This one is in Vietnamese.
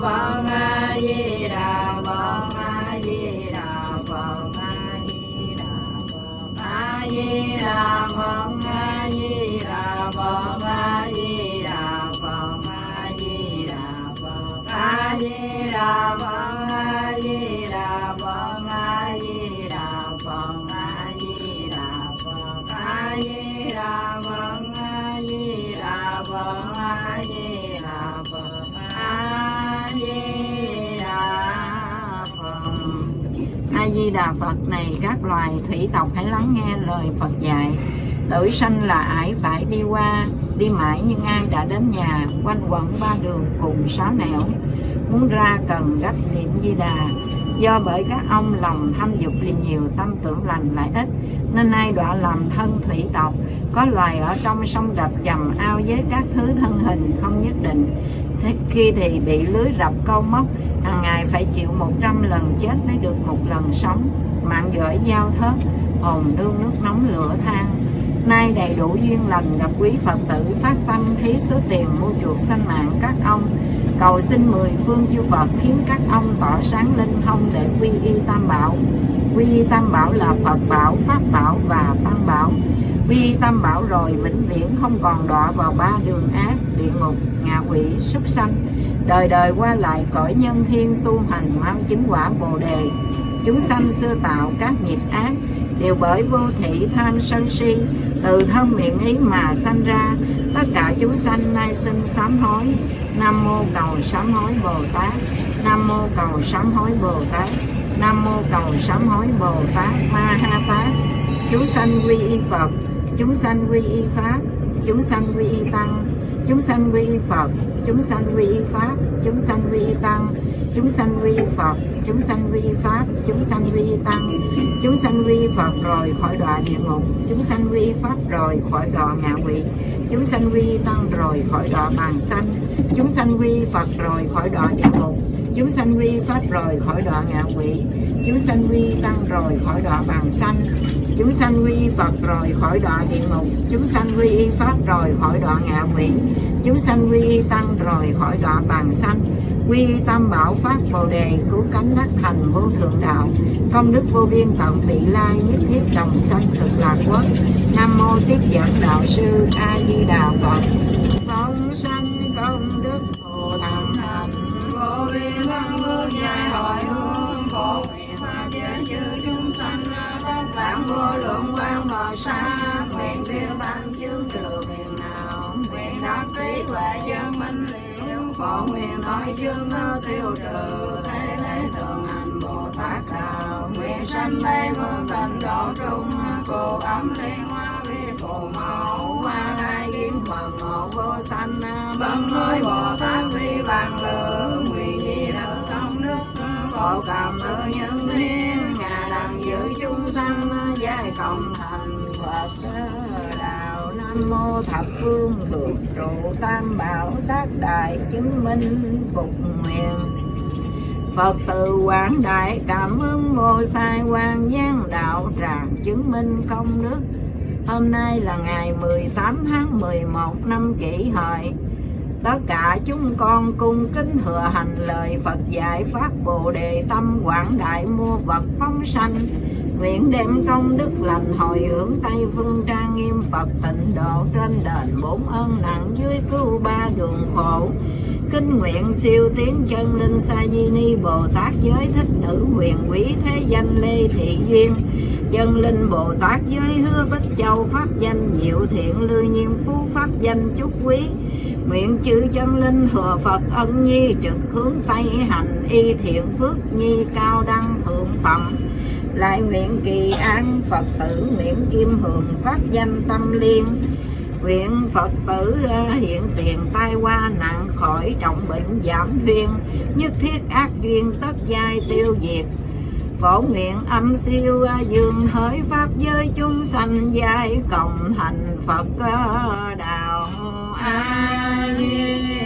Baba. Loài thủy tộc hãy lắng nghe lời Phật dạy. Tử sanh là ải phải đi qua, đi mãi nhưng ai đã đến nhà, quanh quẩn ba đường cùng sáu nẻo. Muốn ra cần gấp niệm Di Đà. Do bởi các ông lòng tham dục thì nhiều, tâm tưởng lành lại ít, nên nay đọa làm thân thủy tộc. Có loài ở trong sông đập chầm ao với các thứ thân hình không nhất định. Thế khi thì bị lưới rập câu móc hàng ngày phải chịu 100 lần chết mới được một lần sống. Mạng giỏi giao thớt hồn đương nước nóng lửa than. Nay đầy đủ duyên lành gặp quý phật tử phát tâm thí số tiền mua chuộc sanh mạng các ông. Cầu xin mười phương chư Phật khiến các ông tỏ sáng linh thông để quy y tam bảo. Quy y tam bảo là Phật bảo Pháp bảo và tăng bảo. Quy y tam bảo rồi vĩnh viễn không còn đọa vào ba đường ác địa ngục ngạ quỷ súc sanh đời đời qua lại cõi nhân thiên tu hành mong chứng quả bồ đề. Chúng sanh xưa tạo các nghiệp ác, đều bởi vô thị tham sân si. Từ thân miệng ý mà sanh ra, tất cả chúng sanh nay sinh sám hối. Nam mô cầu sám hối bồ tát. Nam mô cầu sám hối bồ tát. Nam mô cầu sám hối bồ tát. Ma ha tát. Chúng sanh quy y phật. Chúng sanh quy y pháp. Chúng sanh quy y tăng chúng sanh quy y phật chúng sanh quy y pháp chúng sanh quy y tăng chúng sanh quy y phật chúng sanh quy y pháp chúng sanh quy y tăng chúng sanh quy y phật rồi khỏi đọa địa ngục chúng sanh quy y pháp rồi khỏi đọa ngạ quỷ chúng sanh quy y tăng rồi khỏi đọa bàn sanh chúng sanh quy y phật rồi khỏi đọa địa ngục chúng sanh quy y pháp rồi khỏi đọa ngạ quỷ chúng sanh quy tăng rồi khỏi đọa bàn sanh. Chúng sanh quy phật rồi khỏi đọa địa ngục. Chúng sanh quy y pháp rồi khỏi đọa ngạ quỷ. Chúng sanh quy y tăng rồi khỏi đọa bàn sanh. Quy tam bảo pháp bồ đề cứu cánh đắc thành vô thượng đạo. Công đức vô biên tận vị lai nhất thiết đồng sanh cực lạc quốc. Nam mô tiếp dẫn đạo sư a di đà phật. Chứng vô sai quan gian đạo tràng chứng minh công đức. Hôm nay là ngày 18 tháng 11 năm kỷ hợi. Tất cả chúng con cung kính thừa hành lời Phật dạy phát Bồ Đề tâm quảng đại mua vật phóng sanh. Nguyện đem công đức lành hồi hướng Tây phương trang nghiêm Phật tịnh độ trên đền bốn ơn nặng dưới cứu ba đường khổ. Kinh nguyện siêu tiến chân linh sa di ni Bồ Tát giới thích nữ huyền quý thế danh Lê Thị Duyên. Chân linh Bồ Tát giới hứa Bích Châu pháp danh diệu thiện lưu nhiên phú pháp danh chúc quý. Nguyện chư chân linh thừa Phật ân nhi trực hướng Tây hành y thiện phước nhi cao đăng thượng phẩm lại nguyện kỳ an Phật tử, nguyện kim hường phát danh tâm liên. Nguyện Phật tử à, hiện tiền tai qua nạn khỏi trọng bệnh giảm duyên nhất thiết ác duyên tất giai tiêu diệt. Phổ nguyện âm siêu à, dương hỡi pháp giới chúng sanh giai cộng thành Phật à, đạo a di